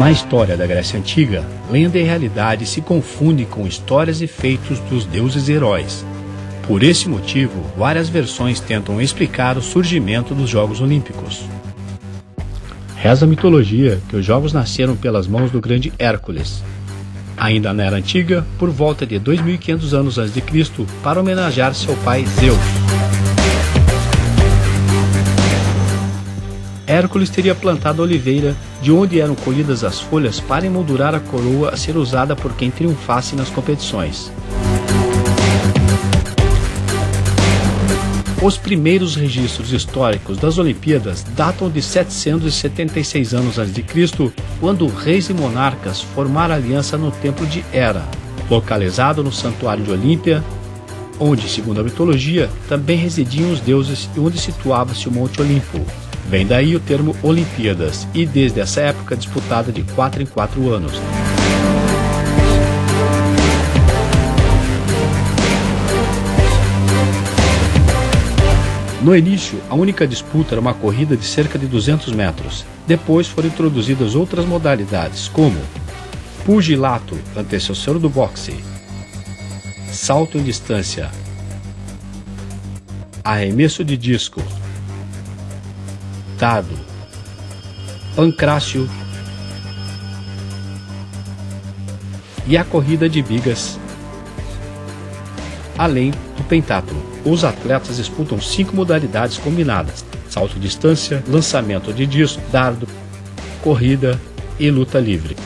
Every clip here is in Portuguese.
Na história da Grécia Antiga, lenda e realidade se confundem com histórias e feitos dos deuses e heróis. Por esse motivo, várias versões tentam explicar o surgimento dos Jogos Olímpicos. Reza a mitologia que os Jogos nasceram pelas mãos do grande Hércules. Ainda na Era Antiga, por volta de 2500 anos antes de Cristo, para homenagear seu pai Zeus. Hércules teria plantado a oliveira, de onde eram colhidas as folhas para emoldurar a coroa a ser usada por quem triunfasse nas competições. Os primeiros registros históricos das Olimpíadas datam de 776 anos a.C., quando reis e monarcas formaram aliança no Templo de Hera, localizado no Santuário de Olímpia, onde, segundo a mitologia, também residiam os deuses e onde situava-se o Monte Olimpo. Vem daí o termo Olimpíadas, e desde essa época disputada de 4 em 4 anos. No início, a única disputa era uma corrida de cerca de 200 metros. Depois foram introduzidas outras modalidades, como pugilato, antecessor do boxe, salto em distância, arremesso de disco, Estado, Pancrácio e a corrida de bigas, além do pentatlo. Os atletas disputam cinco modalidades combinadas: salto distância, lançamento de disco, dardo, corrida e luta livre.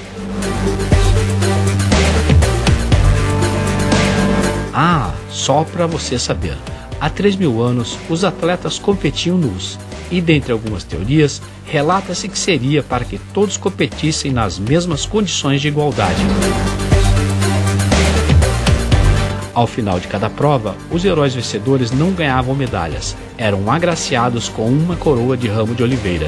Ah, só para você saber. Há 3 mil anos, os atletas competiam nus e, dentre algumas teorias, relata-se que seria para que todos competissem nas mesmas condições de igualdade. Ao final de cada prova, os heróis vencedores não ganhavam medalhas, eram agraciados com uma coroa de ramo de oliveira.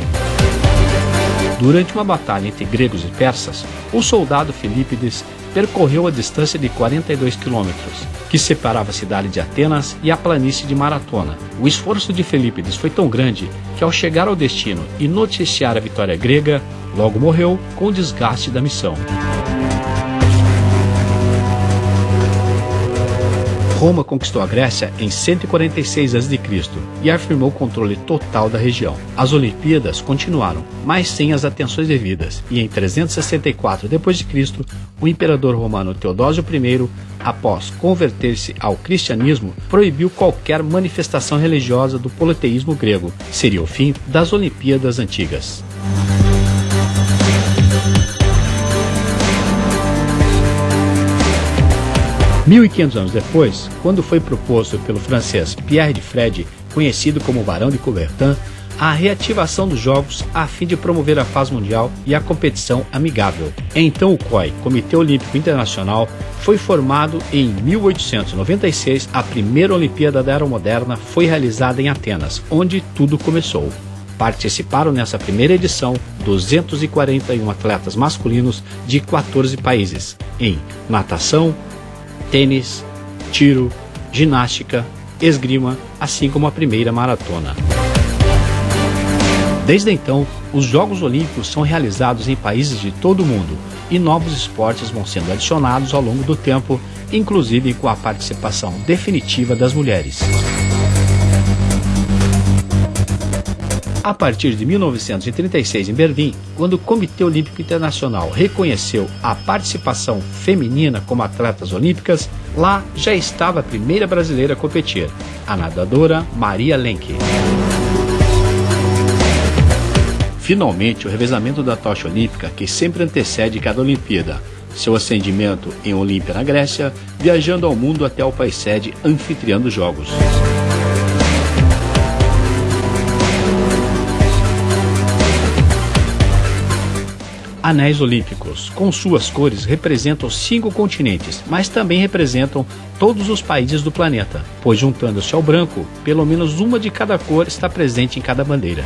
Durante uma batalha entre gregos e persas, o soldado Filípides percorreu a distância de 42 quilômetros, que separava a cidade de Atenas e a planície de Maratona. O esforço de Filípides foi tão grande que, ao chegar ao destino e noticiar a vitória grega, logo morreu com o desgaste da missão. Roma conquistou a Grécia em 146 a.C. e afirmou controle total da região. As Olimpíadas continuaram, mas sem as atenções devidas, e em 364 d.C., o imperador romano Teodósio I, após converter-se ao cristianismo, proibiu qualquer manifestação religiosa do politeísmo grego. Seria o fim das Olimpíadas antigas. 1500 anos depois, quando foi proposto pelo francês Pierre de Fred, conhecido como Barão de Coubertin, a reativação dos Jogos a fim de promover a paz mundial e a competição amigável. Então o COI, Comitê Olímpico Internacional, foi formado em 1896. A primeira Olimpíada da Era Moderna foi realizada em Atenas, onde tudo começou. Participaram nessa primeira edição 241 atletas masculinos de 14 países em natação, tênis, tiro, ginástica, esgrima, assim como a primeira maratona. Desde então, os Jogos Olímpicos são realizados em países de todo o mundo e novos esportes vão sendo adicionados ao longo do tempo, inclusive com a participação definitiva das mulheres. A partir de 1936, em Berlim, quando o Comitê Olímpico Internacional reconheceu a participação feminina como atletas olímpicas, lá já estava a primeira brasileira a competir, a nadadora Maria Lenk. Finalmente, o revezamento da tocha olímpica, que sempre antecede cada Olimpíada, seu ascendimento em Olímpia na Grécia, viajando ao mundo até o país sede anfitrião dos Jogos. Anéis olímpicos. Com suas cores, representam cinco continentes, mas também representam todos os países do planeta, pois juntando-se ao branco, pelo menos uma de cada cor está presente em cada bandeira.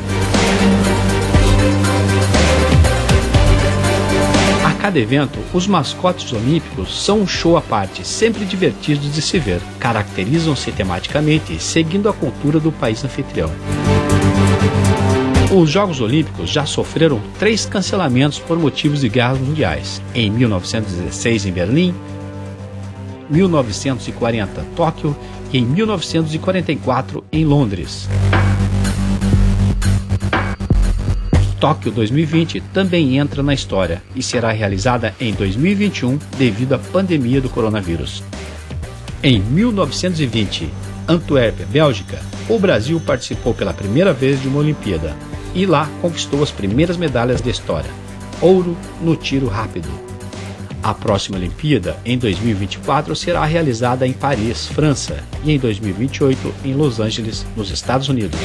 A cada evento, os mascotes olímpicos são um show à parte, sempre divertidos de se ver. Caracterizam-se tematicamente, seguindo a cultura do país anfitrião. Os Jogos Olímpicos já sofreram três cancelamentos por motivos de guerras mundiais. Em 1916 em Berlim, 1940 Tóquio e em 1944 em Londres. Tóquio 2020 também entra na história e será realizada em 2021 devido à pandemia do coronavírus. Em 1920, Antuérpia, Bélgica, o Brasil participou pela primeira vez de uma Olimpíada e lá conquistou as primeiras medalhas da história: ouro no tiro rápido. A próxima Olimpíada, em 2024, será realizada em Paris, França, e em 2028 em Los Angeles, nos Estados Unidos.